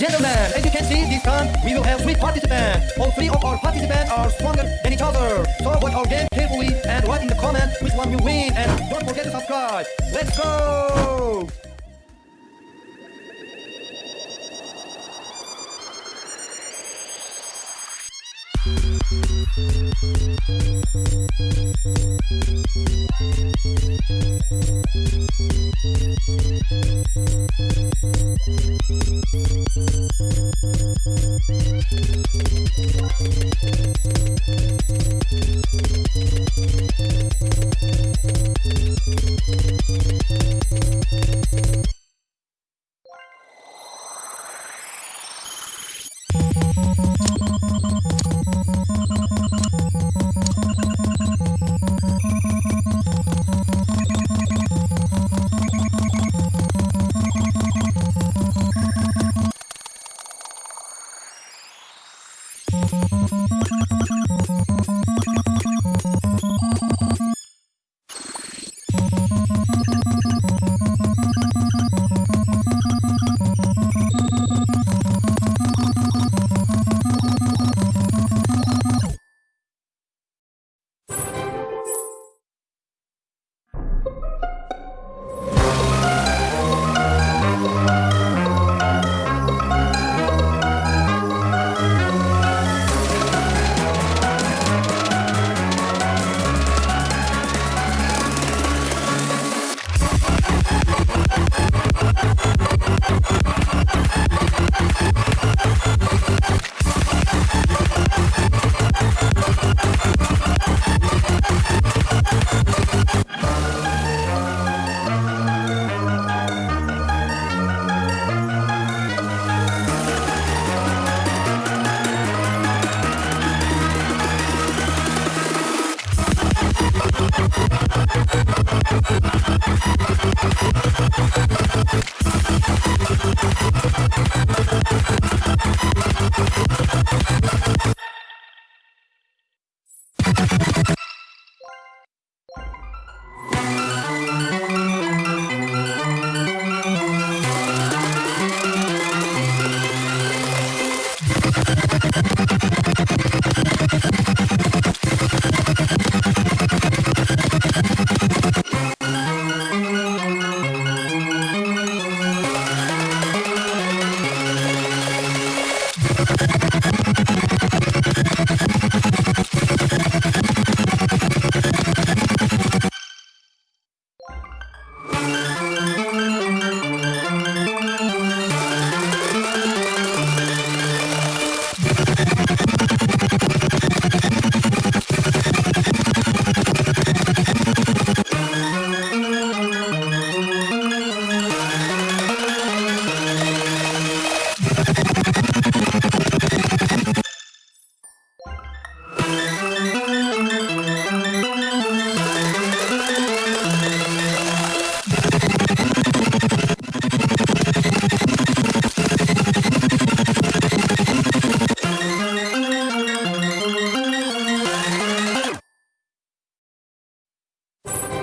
gentlemen, as you can see this time, we will have three participants. All three of our participants are stronger than each other. So watch our game carefully and write in the comments which one will win. And don't forget to subscribe. Let's go! Thank Thank you